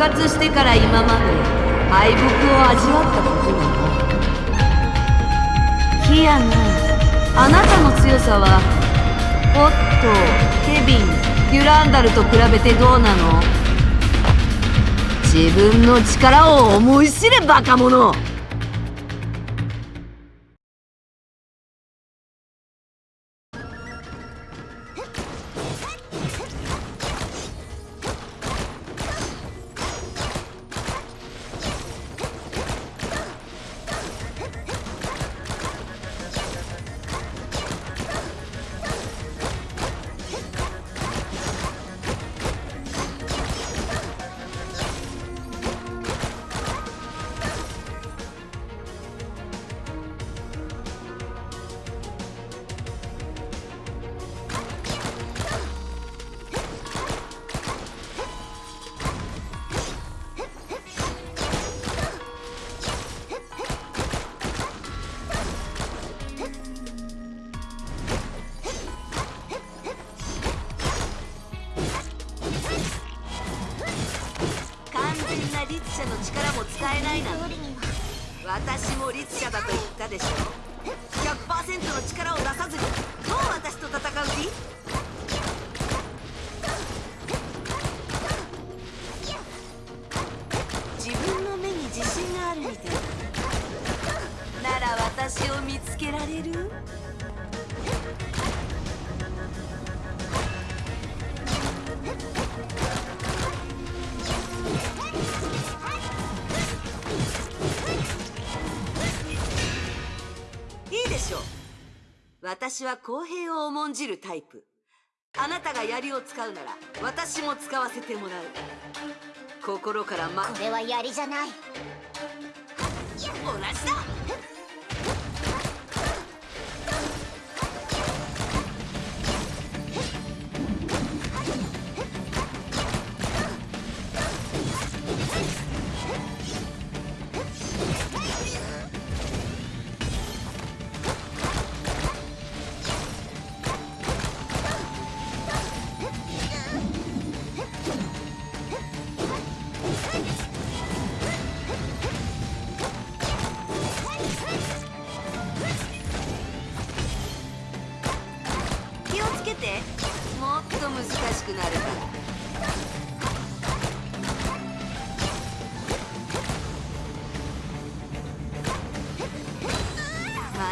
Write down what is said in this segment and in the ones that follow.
活してから今まで敗北を味わったことはないキアナあなたの強さはオットケビンデュランダルと比べてどうなの？自分の力を思い知れバカ者。ないな。私も律者だと言ったでしょ100%の力を出さずにどう私と戦う気？自分の目に自信があるみたい。なら私を見つけられる？私は公平を重んじるタイプ。あなたが槍を使うなら私も使わせてもらう。心からまこれは槍じゃない。同じだ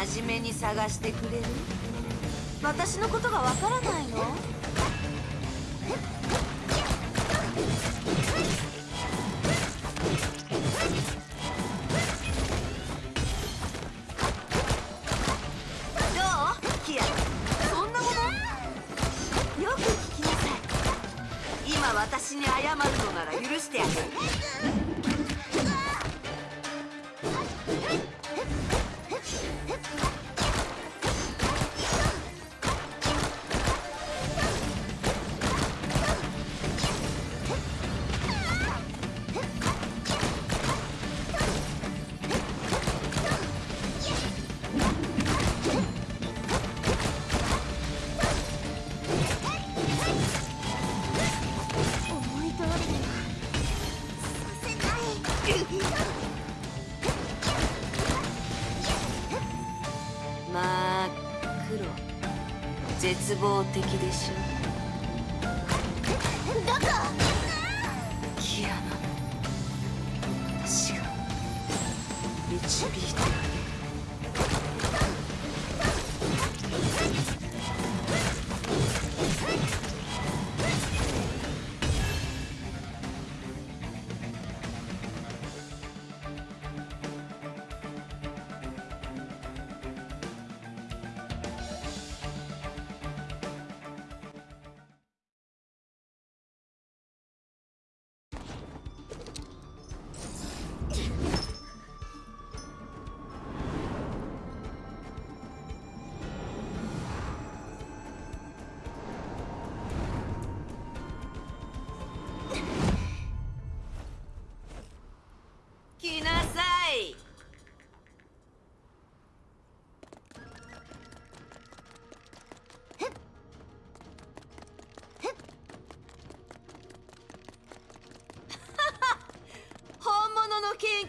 真面目に探してくれる？私のことがわからないの？どう？キアそんなもの？よく聞きなさい。今私に謝るのなら許してあげる。絶望的でしょう。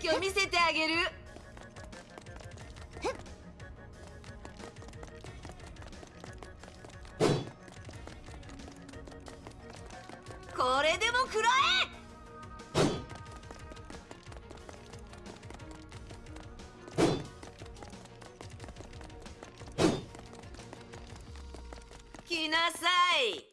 ケーキを見せてあげる。これでも食らえ！来なさい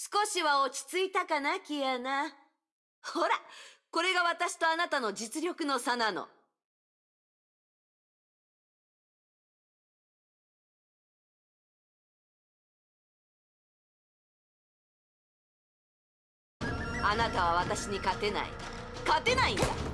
少しは落ち着いたかなキアナ。ほらこれが私とあなたの実力の差なの。あなたは私に勝てない。勝てないんだ。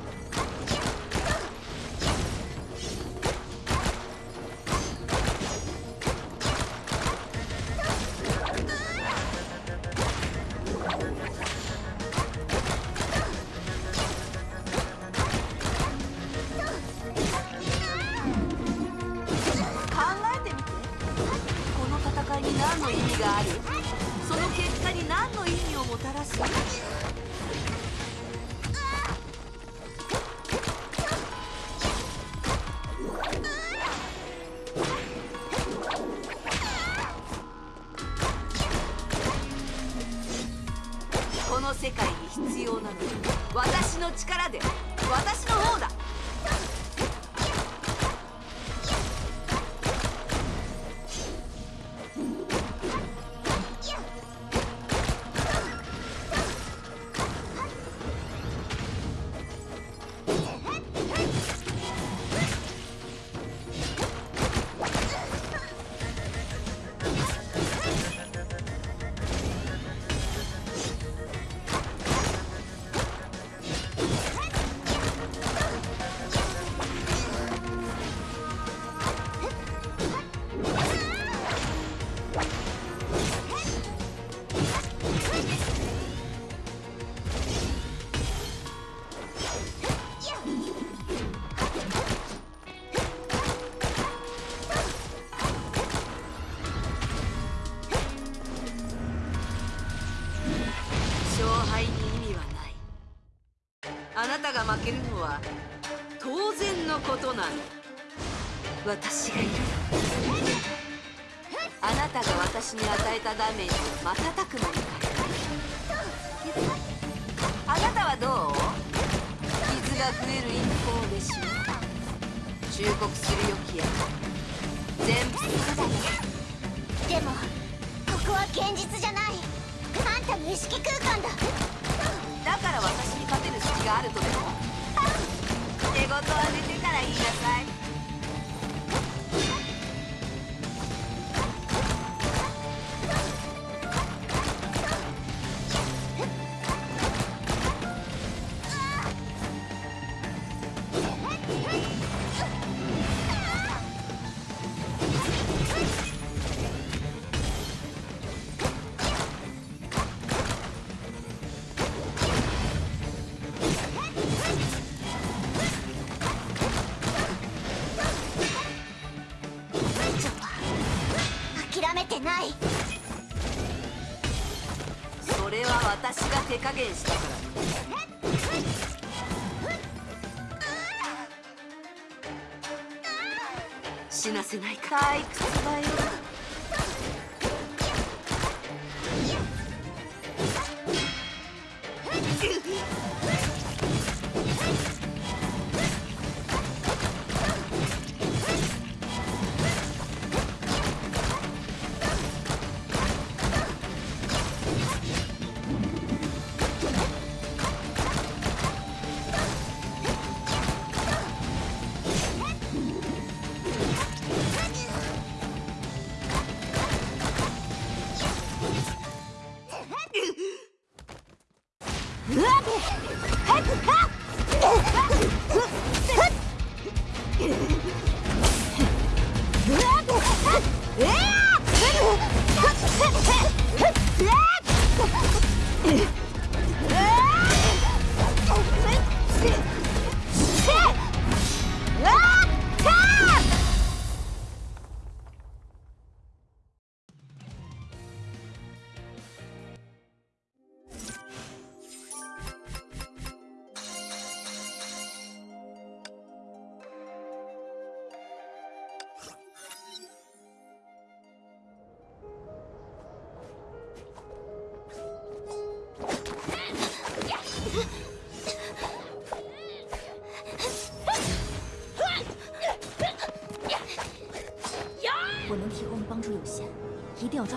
が負けるのは当然のことなの。私がいるあなたが私に与えたダメージを瞬く間にあなたはどう？傷が増える一方でしょう忠告するよキア。全部そうだよでもここは現実じゃない。あんたの意識空間だ。だから勝てる隙があるとでも？寝言は寝てから言いなさい。ない。それは私が手加減したから死なせないか退屈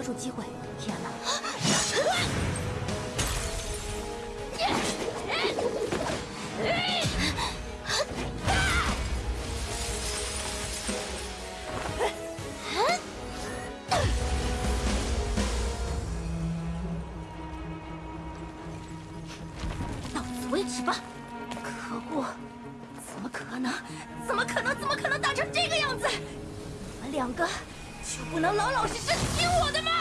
住机会，提安娜。到此为止吧！可恶，怎么可能？怎么可能？怎么可能打成这个样子？你们两个就不能老老实实听我的吗？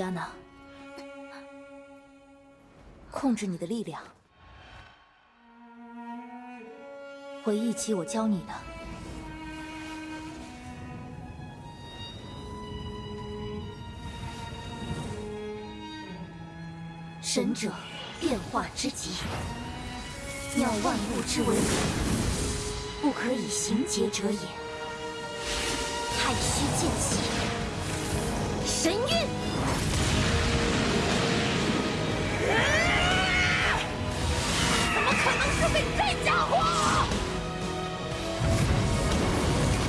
提安娜。控制你的力量。回忆起我教你的，神者变化之极，妙万物之为本，不可以行劫者也。太虚剑气，神韵。怎么可能输给这家伙？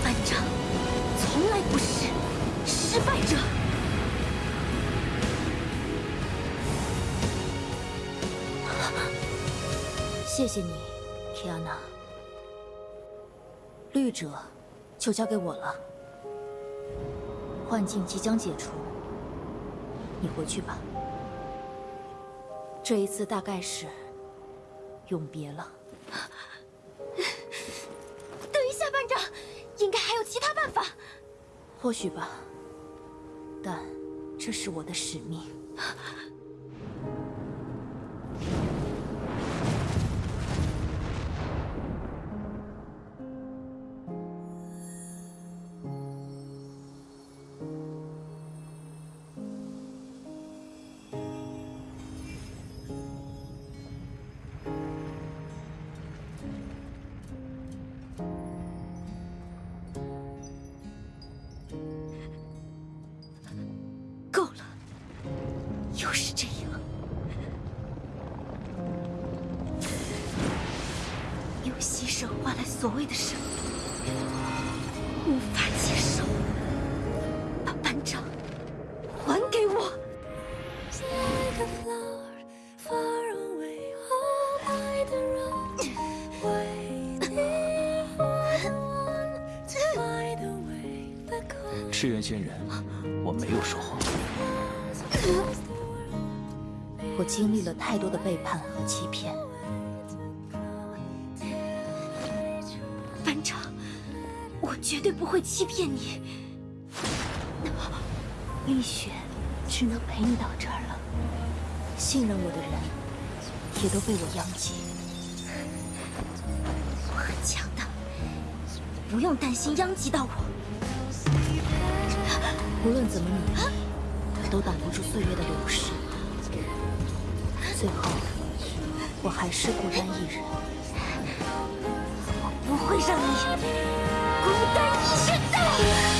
班长从来不是失败者。谢谢你，提亚娜。绿者就交给我了。幻境即将解除，你回去吧。这。一次大概是永别了。等一下，班长，应该还有其他办法。或许吧，但这是我的使命。赤焰仙人，我没有说谎。我经历了太多的背叛和欺骗，班长，我绝对不会欺骗你。丽雪，只能陪你到这儿了。信任我的人，也都被我殃及。我很强大，不用担心殃及到我。无论怎么努力，都挡不住岁月的流逝。最后，我还是孤单一人。我不会让你孤单一生的。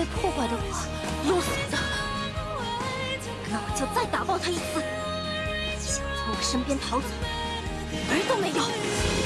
被破坏的话，用死的，那我就再打爆他一次。想从我身边逃走，门都没有。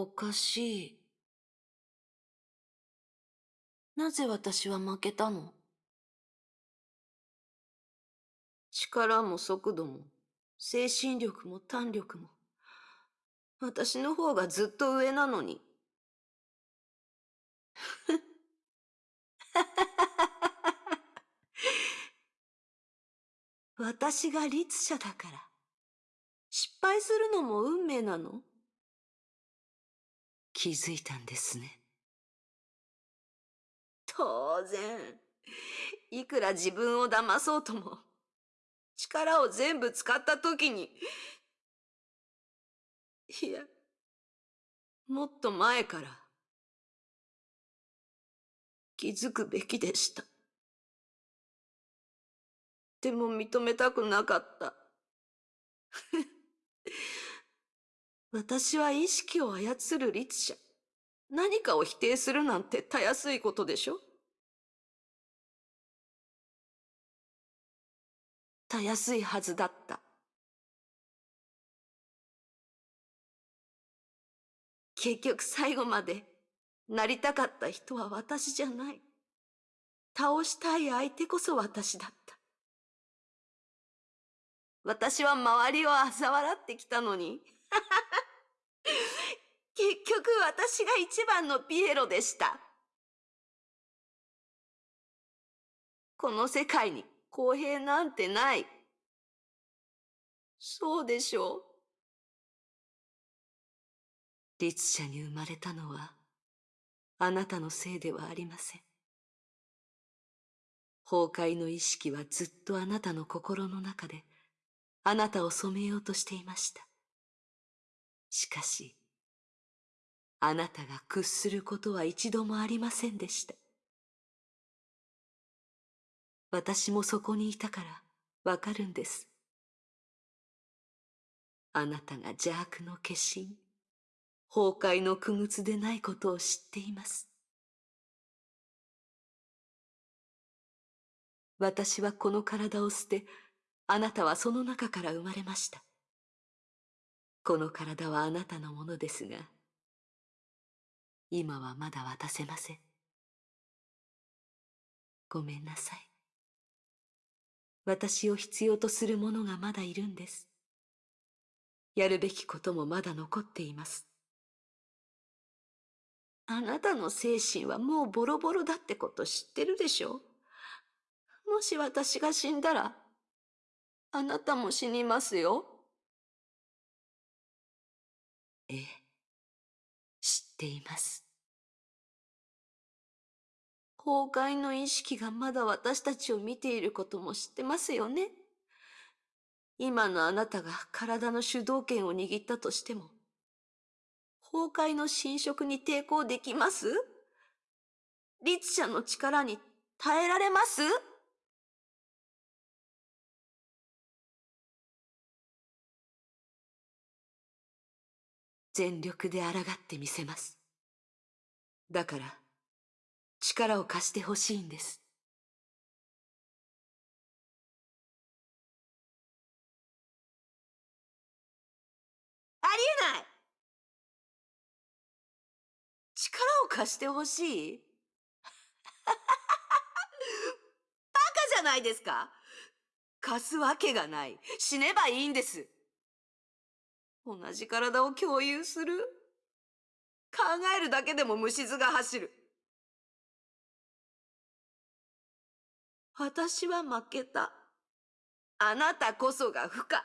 おかしい。なぜ私は負けたの？力も速度も、精神力も胆力も、私の方がずっと上なのに。私が律者だから、失敗するのも運命なの？気づいたんですね。当然、いくら自分を騙そうとも、力を全部使った時に、いや、もっと前から、気づくべきでした。でも認めたくなかった。私は意識を操る律者。何かを否定するなんてたやすいことでしょ？たやすいはずだった。結局最後までなりたかった人は私じゃない。倒したい相手こそ私だった。私は周りを嘲笑ってきたのに。結局私が一番のピエロでした。この世界に公平なんてない。そうでしょう。律者に生まれたのは、あなたのせいではありません。崩壊の意識はずっとあなたの心の中で、あなたを染めようとしていました。しかし、あなたが屈することは一度もありませんでした。私もそこにいたからわかるんです。あなたが邪悪の化身、崩壊の苦靴でないことを知っています。私はこの体を捨て、あなたはその中から生まれました。この体はあなたのものですが、今はまだ渡せません。ごめんなさい。私を必要とする者がまだいるんです。やるべきこともまだ残っています。あなたの精神はもうボロボロだってこと知ってるでしょ？もし私が死んだら、あなたも死にますよ。ええ、知っています。崩壊の意識がまだ私たちを見ていることも知ってますよね。今のあなたが体の主導権を握ったとしても、崩壊の侵食に抵抗できます？律者の力に耐えられます？全力で抗ってみせます。だから、力を貸してほしいんです。ありえない力を貸してほしい？バカじゃないですか？貸すわけがない。死ねばいいんです。同じ体を共有する？考えるだけでも虫唾が走る。私は負けた。あなたこそが不可。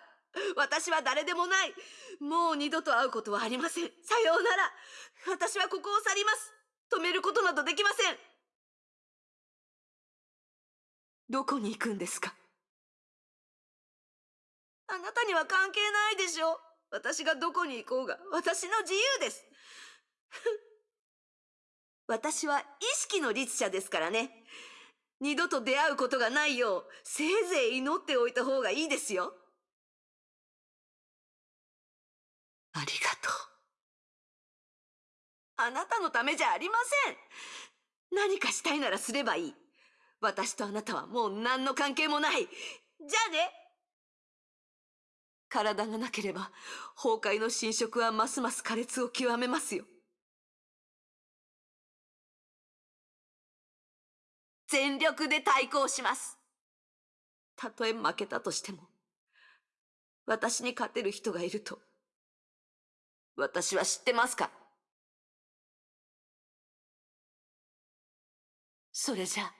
私は誰でもない。もう二度と会うことはありません。さようなら。私はここを去ります。止めることなどできません。どこに行くんですか？あなたには関係ないでしょ私がどこに行こうが私の自由です。私は意識の律者ですからね。二度と出会うことがないよう、せいぜい祈っておいた方がいいですよ。ありがとう。あなたのためじゃありません。何かしたいならすればいい。私とあなたはもう何の関係もない。じゃあね。体がなければ、崩壊の侵食はますます苛烈を極めますよ。全力で対抗します。たとえ負けたとしても、私に勝てる人がいると、私は知ってますか？それじゃあ、